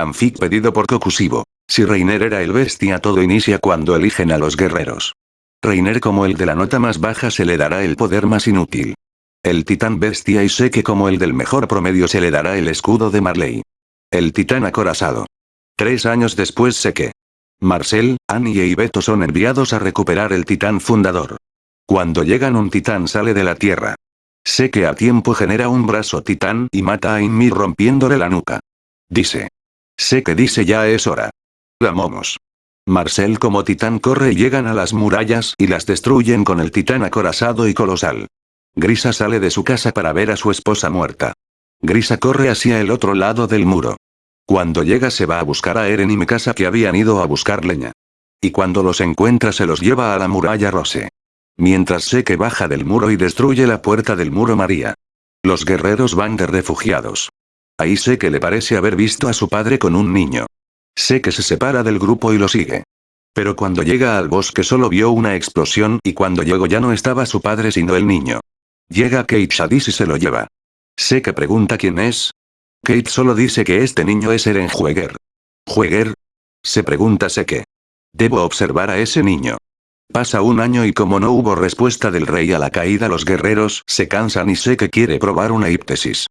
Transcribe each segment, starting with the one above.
Fanfic pedido por Kokusibo. Si Reiner era el bestia todo inicia cuando eligen a los guerreros. Reiner como el de la nota más baja se le dará el poder más inútil. El titán bestia y que como el del mejor promedio se le dará el escudo de Marley. El titán acorazado. Tres años después que Marcel, Annie y Beto son enviados a recuperar el titán fundador. Cuando llegan un titán sale de la tierra. Que a tiempo genera un brazo titán y mata a Inmi rompiéndole la nuca. Dice. Sé que dice ya es hora. La momos. Marcel como titán corre y llegan a las murallas y las destruyen con el titán acorazado y colosal. Grisa sale de su casa para ver a su esposa muerta. Grisa corre hacia el otro lado del muro. Cuando llega se va a buscar a Eren y mi casa que habían ido a buscar leña. Y cuando los encuentra se los lleva a la muralla Rose. Mientras sé que baja del muro y destruye la puerta del muro María. Los guerreros van de refugiados. Ahí sé que le parece haber visto a su padre con un niño. Sé que se separa del grupo y lo sigue. Pero cuando llega al bosque solo vio una explosión y cuando llegó ya no estaba su padre sino el niño. Llega Kate Shadis y se lo lleva. Sé que pregunta quién es, Kate solo dice que este niño es Eren Jueger. ¿Jueger? Se pregunta qué. Debo observar a ese niño. Pasa un año y como no hubo respuesta del rey a la caída los guerreros se cansan y sé que quiere probar una hiptesis.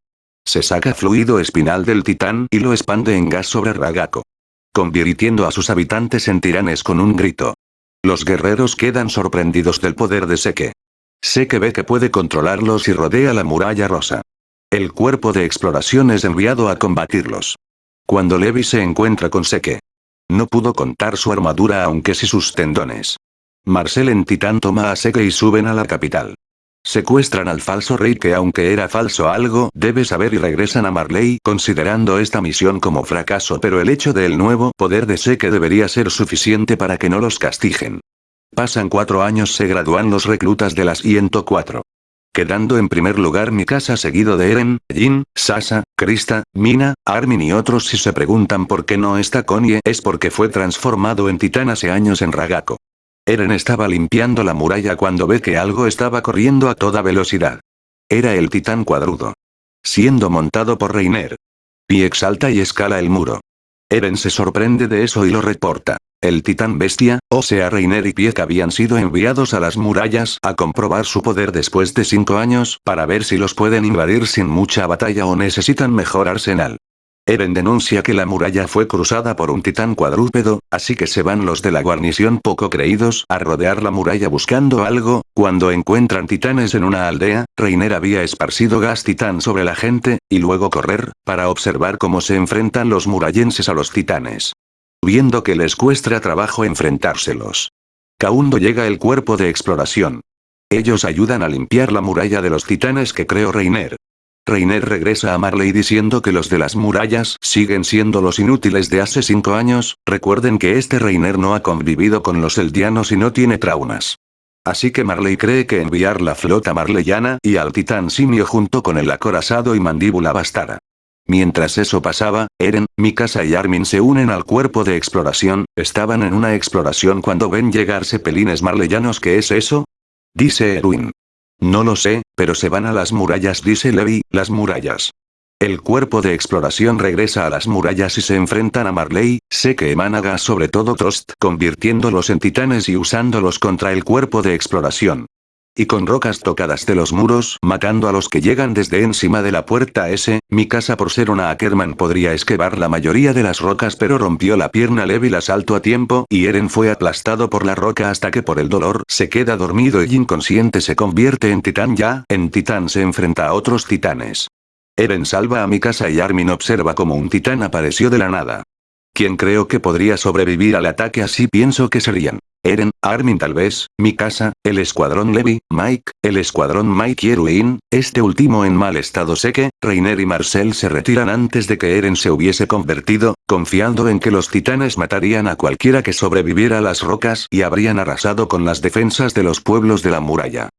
Se saca fluido espinal del titán y lo expande en gas sobre Ragako. Convirtiendo a sus habitantes en tiranes con un grito. Los guerreros quedan sorprendidos del poder de Seke. Seke ve que puede controlarlos y rodea la muralla rosa. El cuerpo de exploración es enviado a combatirlos. Cuando Levi se encuentra con Seke. No pudo contar su armadura aunque sí sus tendones. Marcel en Titán toma a Seke y suben a la capital. Secuestran al falso rey que aunque era falso algo debe saber y regresan a Marley considerando esta misión como fracaso pero el hecho del nuevo poder de Seke debería ser suficiente para que no los castiguen. Pasan cuatro años se gradúan los reclutas de las 104 quedando en primer lugar mi casa seguido de Eren, Jin, Sasa, Krista, Mina, Armin y otros si se preguntan por qué no está Konie es porque fue transformado en titán hace años en Ragako. Eren estaba limpiando la muralla cuando ve que algo estaba corriendo a toda velocidad. Era el titán cuadrudo. Siendo montado por Reiner. Pi exalta y escala el muro. Eren se sorprende de eso y lo reporta. El titán bestia, o sea Reiner y Pieck habían sido enviados a las murallas a comprobar su poder después de cinco años para ver si los pueden invadir sin mucha batalla o necesitan mejor arsenal. Eren denuncia que la muralla fue cruzada por un titán cuadrúpedo, así que se van los de la guarnición poco creídos a rodear la muralla buscando algo, cuando encuentran titanes en una aldea, Reiner había esparcido gas titán sobre la gente, y luego correr, para observar cómo se enfrentan los murallenses a los titanes viendo que les cuesta trabajo enfrentárselos. Kaundo llega el cuerpo de exploración. Ellos ayudan a limpiar la muralla de los titanes que creó Reiner. Reiner regresa a Marley diciendo que los de las murallas siguen siendo los inútiles de hace cinco años, recuerden que este Reiner no ha convivido con los eldianos y no tiene traumas. Así que Marley cree que enviar la flota marleyana y al titán simio junto con el acorazado y mandíbula bastará. Mientras eso pasaba, Eren, Mikasa y Armin se unen al cuerpo de exploración, estaban en una exploración cuando ven llegar cepelines marleyanos ¿qué es eso? Dice Erwin. No lo sé, pero se van a las murallas dice Levi, las murallas. El cuerpo de exploración regresa a las murallas y se enfrentan a Marley, sé que emana sobre todo Trost convirtiéndolos en titanes y usándolos contra el cuerpo de exploración y con rocas tocadas de los muros matando a los que llegan desde encima de la puerta S, mi casa por ser una Ackerman podría esquivar la mayoría de las rocas pero rompió la pierna Levi la salto a tiempo y Eren fue aplastado por la roca hasta que por el dolor se queda dormido y inconsciente se convierte en titán ya, en titán se enfrenta a otros titanes. Eren salva a mi casa y Armin observa como un titán apareció de la nada. ¿Quién creo que podría sobrevivir al ataque así pienso que serían. Eren, Armin tal vez, Mikasa, el escuadrón Levi, Mike, el escuadrón Mike y Erwin, este último en mal estado sé que, Reiner y Marcel se retiran antes de que Eren se hubiese convertido, confiando en que los titanes matarían a cualquiera que sobreviviera a las rocas y habrían arrasado con las defensas de los pueblos de la muralla.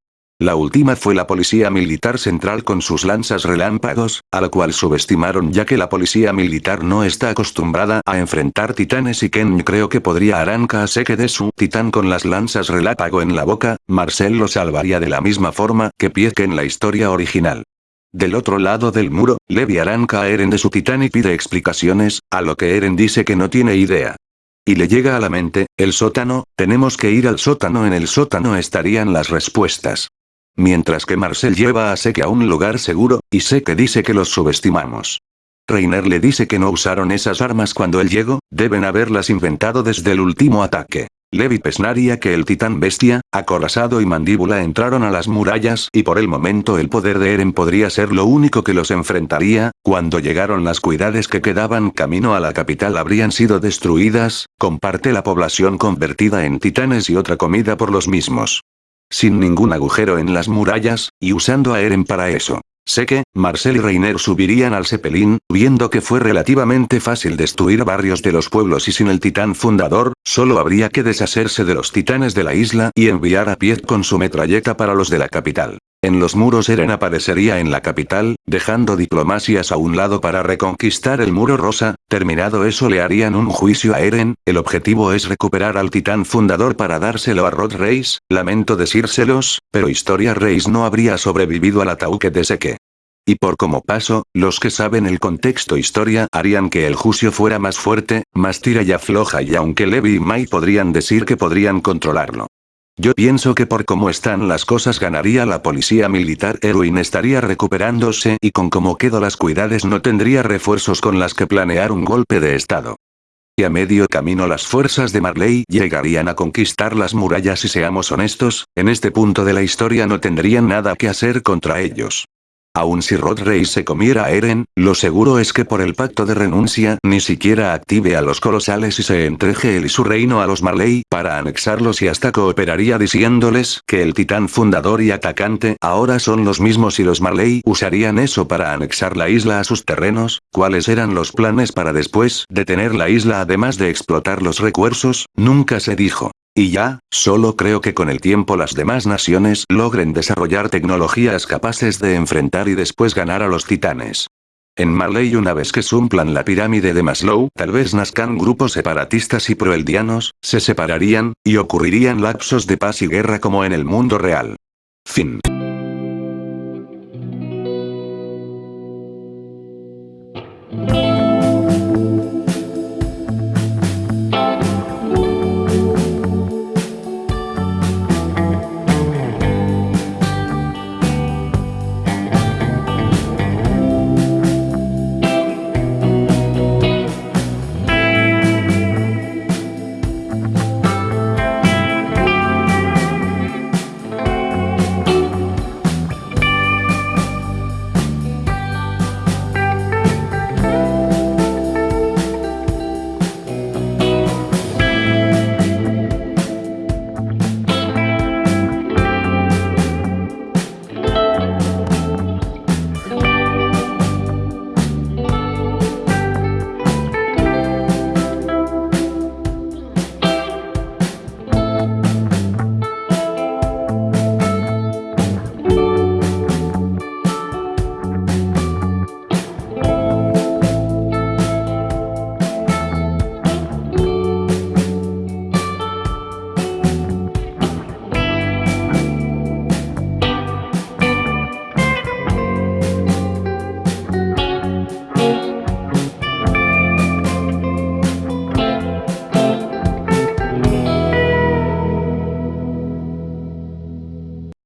La última fue la Policía Militar Central con sus lanzas relámpagos, a la cual subestimaron ya que la Policía Militar no está acostumbrada a enfrentar titanes y Ken creo que podría arrancar a Seke de su titán con las lanzas relámpago en la boca, Marcel lo salvaría de la misma forma que Pieck en la historia original. Del otro lado del muro, Levi arranca a Eren de su titán y pide explicaciones, a lo que Eren dice que no tiene idea. Y le llega a la mente, el sótano, tenemos que ir al sótano en el sótano estarían las respuestas. Mientras que Marcel lleva a Seke a un lugar seguro, y Seke dice que los subestimamos. Reiner le dice que no usaron esas armas cuando él llegó, deben haberlas inventado desde el último ataque. Levi pesnaría que el titán bestia, acorazado y mandíbula entraron a las murallas y por el momento el poder de Eren podría ser lo único que los enfrentaría, cuando llegaron las cuidades que quedaban camino a la capital habrían sido destruidas, con parte la población convertida en titanes y otra comida por los mismos. Sin ningún agujero en las murallas, y usando a Eren para eso. Sé que, Marcel y Reiner subirían al Zeppelin, viendo que fue relativamente fácil destruir varios de los pueblos y sin el titán fundador, solo habría que deshacerse de los titanes de la isla y enviar a pie con su metralleta para los de la capital. En los muros Eren aparecería en la capital, dejando diplomacias a un lado para reconquistar el muro rosa, terminado eso le harían un juicio a Eren, el objetivo es recuperar al titán fundador para dárselo a Rod Reis, lamento decírselos, pero Historia Reis no habría sobrevivido al ataúd de Seke. Y por como paso, los que saben el contexto historia harían que el juicio fuera más fuerte, más tira y afloja y aunque Levi y Mai podrían decir que podrían controlarlo. Yo pienso que por cómo están las cosas ganaría la policía militar Erwin estaría recuperándose y con cómo quedo las cuidades no tendría refuerzos con las que planear un golpe de estado. Y a medio camino las fuerzas de Marley llegarían a conquistar las murallas y seamos honestos, en este punto de la historia no tendrían nada que hacer contra ellos. Aun si Rod Rey se comiera a Eren, lo seguro es que por el pacto de renuncia ni siquiera active a los colosales y se entregue él y su reino a los Marley para anexarlos y hasta cooperaría diciéndoles que el titán fundador y atacante ahora son los mismos y los Marley usarían eso para anexar la isla a sus terrenos, cuáles eran los planes para después detener la isla además de explotar los recursos, nunca se dijo. Y ya, solo creo que con el tiempo las demás naciones logren desarrollar tecnologías capaces de enfrentar y después ganar a los titanes. En Marley una vez que sumplan la pirámide de Maslow, tal vez nazcan grupos separatistas y proeldianos, se separarían, y ocurrirían lapsos de paz y guerra como en el mundo real. Fin.